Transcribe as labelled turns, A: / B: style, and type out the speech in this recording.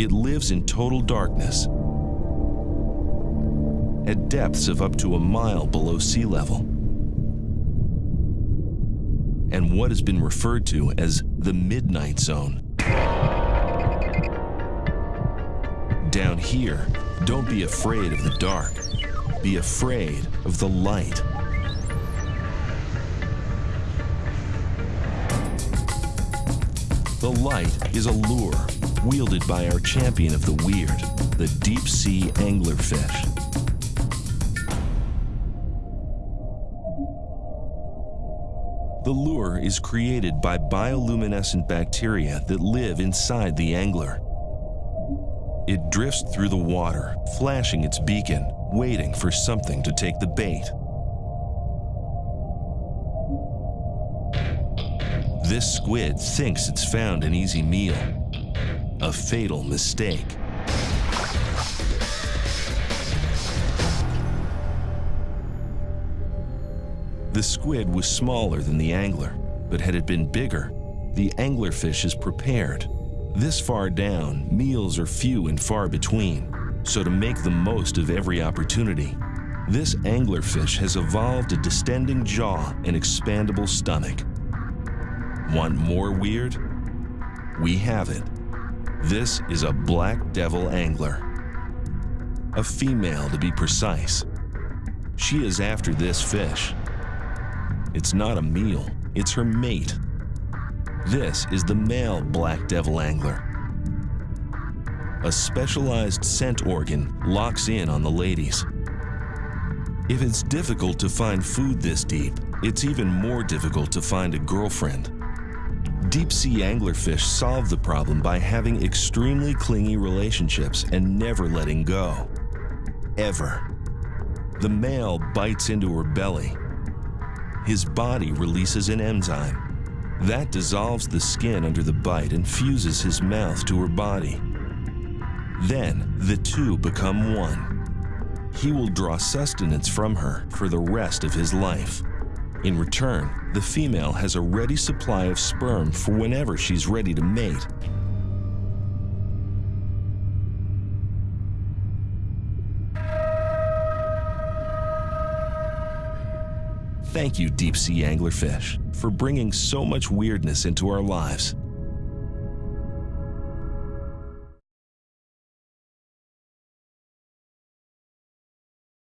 A: It lives in total darkness at depths of up to a mile below sea level. And what has been referred to as the midnight zone. Down here, don't be afraid of the dark. Be afraid of the light. The light is a lure wielded by our champion of the weird, the deep sea anglerfish. The lure is created by bioluminescent bacteria that live inside the angler. It drifts through the water, flashing its beacon, waiting for something to take the bait. This squid thinks it's found an easy meal. A fatal mistake. The squid was smaller than the angler, but had it been bigger, the anglerfish is prepared. This far down, meals are few and far between, so to make the most of every opportunity, this anglerfish has evolved a distending jaw and expandable stomach. Want more weird? We have it. This is a black devil angler. A female, to be precise. She is after this fish. It's not a meal, it's her mate. This is the male black devil angler. A specialized scent organ locks in on the ladies. If it's difficult to find food this deep, it's even more difficult to find a girlfriend. Deep sea anglerfish solve the problem by having extremely clingy relationships and never letting go. Ever. The male bites into her belly. His body releases an enzyme. That dissolves the skin under the bite and fuses his mouth to her body. Then the two become one. He will draw sustenance from her for the rest of his life. In return, the female has a ready supply of sperm for whenever she's ready to mate. Thank you, deep sea anglerfish, for bringing so much weirdness into our lives.